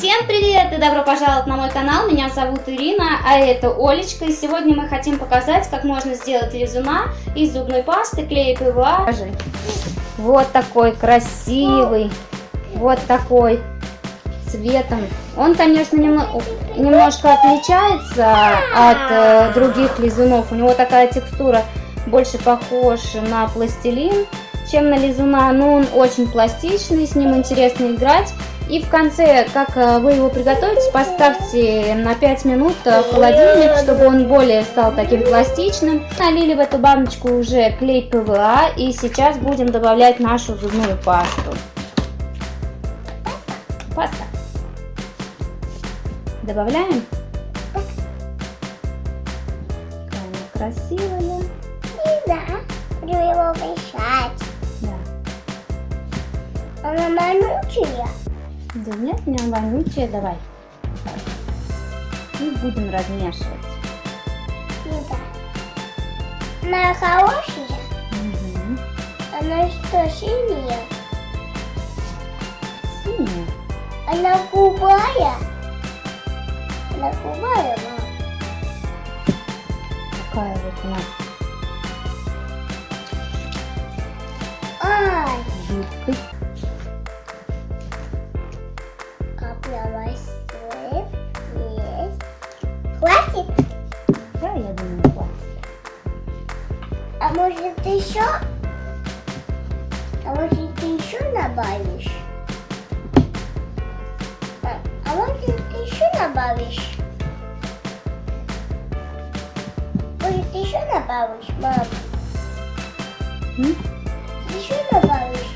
Всем привет и добро пожаловать на мой канал, меня зовут Ирина, а это Олечка, и сегодня мы хотим показать, как можно сделать лизуна из зубной пасты, клея ПВА. Вот такой красивый, вот такой цветом. Он, конечно, немного, немножко отличается от э, других лизунов, у него такая текстура больше похож на пластилин, чем на лизуна, но он очень пластичный, с ним интересно играть. И в конце, как э, вы его приготовите, поставьте на 5 минут в холодильник, чтобы он более стал таким пластичным. Налили в эту баночку уже клей ПВА и сейчас будем добавлять нашу зубную пасту. Паста. Добавляем. Какая она красивая. Да, буду его мешать. Да. Она манучая. Да нет, не вонючая, давай. И будем размешивать. Да. Она хорошая. Угу. Она что, синяя? Синяя. Она кубая. Она кубая, мам. Такая вот у нас еще? А может ты еще добавишь? А, а может ты еще добавишь? Может ты еще добавишь, мам? М? Ты еще добавишь?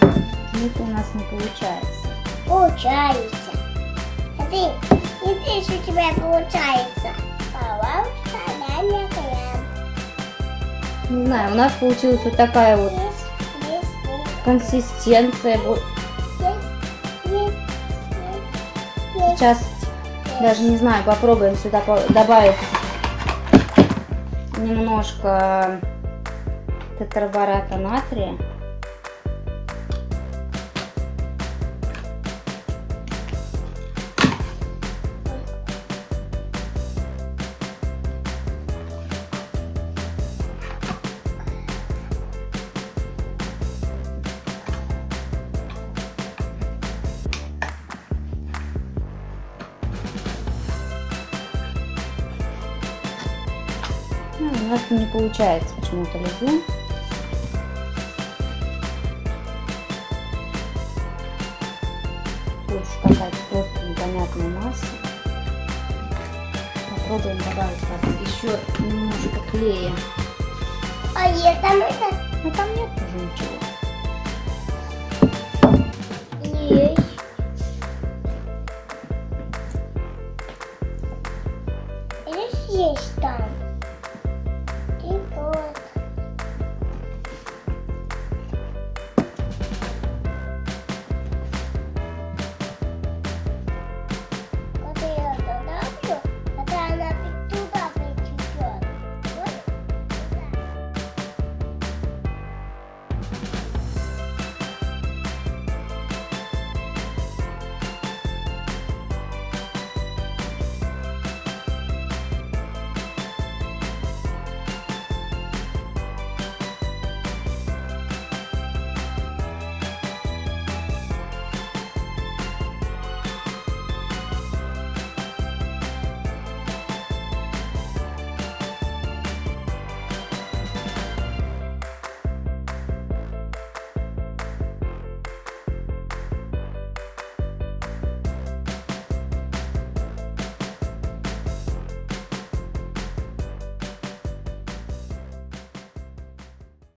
Это у нас не получается. Получается. Смотри, видишь, у тебя получается. Пожалуйста, дай мне. Не знаю, у нас получилась вот такая вот консистенция. Сейчас даже не знаю, попробуем сюда добавить немножко тетрабората натрия. У нас не получается почему-то лизун. Уж какая-то просто непонятная масса. Попробуем добавить вот еще немножко клея. А есть там это? Ну там нет уже ничего. Есть. Есть, есть там.